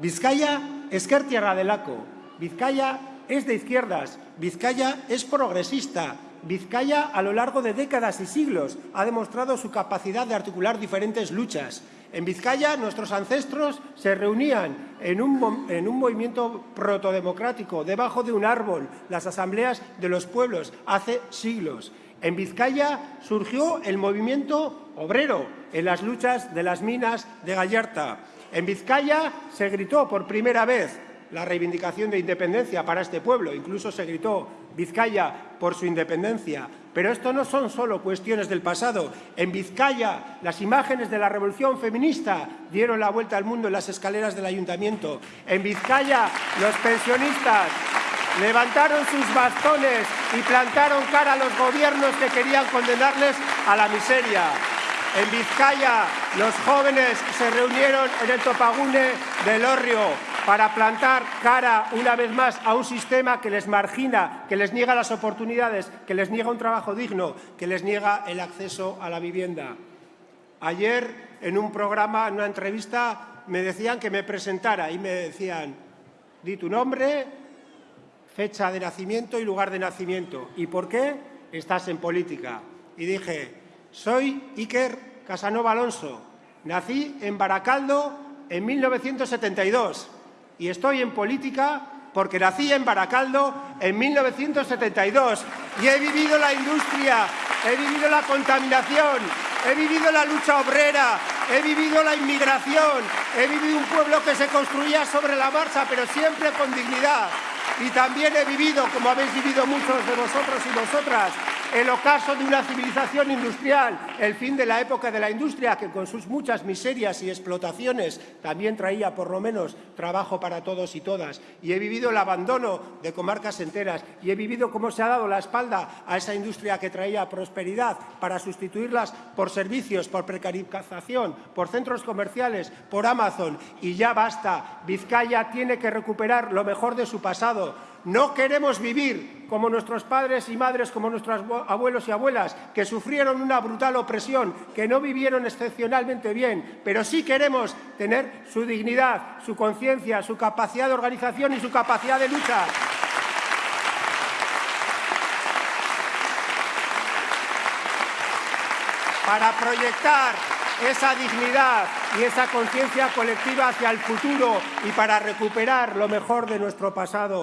Vizcaya, esker tierra delako. Vizcaya es de izquierdas. Vizcaya es progresista. Vizcaya, a lo largo de décadas y siglos, ha demostrado su capacidad de articular diferentes luchas. En Vizcaya, nuestros ancestros se reunían en un, en un, movimiento protodemocrático, debajo de un árbol, las asambleas de los pueblos, hace siglos. En Vizcaya surgió el movimiento obrero en las luchas de las minas de Gallarta. En Vizcaya se gritó por primera vez la reivindicación de independencia para este pueblo, incluso se gritó Vizcaya por su independencia. Pero esto no son solo cuestiones del pasado. En Vizcaya, las imágenes de la revolución feminista dieron la vuelta al mundo en las escaleras del ayuntamiento. En Vizcaya, los pensionistas levantaron sus bastones y plantaron cara a los gobiernos que querían condenarles a la miseria. En Vizcaya, los jóvenes se reunieron en el Topagune del Orrio para plantar cara una vez más a un sistema que les margina, que les niega las oportunidades, que les niega un trabajo digno, que les niega el acceso a la vivienda. Ayer, en un programa, en una entrevista, me decían que me presentara y me decían, di tu nombre, fecha de nacimiento y lugar de nacimiento. ¿Y por qué estás en política? Y dije, soy Iker Casanova Alonso. Nací en Baracaldo en 1972 y estoy en política porque nací en Baracaldo en 1972 y he vivido la industria, he vivido la contaminación, he vivido la lucha obrera, he vivido la inmigración, he vivido un pueblo que se construía sobre la marcha, pero siempre con dignidad. Y también he vivido, como habéis vivido muchos de vosotros y vosotras, el ocaso de una civilización industrial, el fin de la época de la industria, que con sus muchas miserias y explotaciones también traía por lo menos trabajo para todos y todas. Y he vivido el abandono de comarcas enteras y he vivido cómo se ha dado la espalda a esa industria que traía prosperidad para sustituirlas por servicios, por precarización, por centros comerciales, por Amazon. Y ya basta, Vizcaya tiene que recuperar lo mejor de su pasado, no queremos vivir como nuestros padres y madres, como nuestros abuelos y abuelas, que sufrieron una brutal opresión, que no vivieron excepcionalmente bien, pero sí queremos tener su dignidad, su conciencia, su capacidad de organización y su capacidad de lucha. Para proyectar esa dignidad y esa conciencia colectiva hacia el futuro y para recuperar lo mejor de nuestro pasado.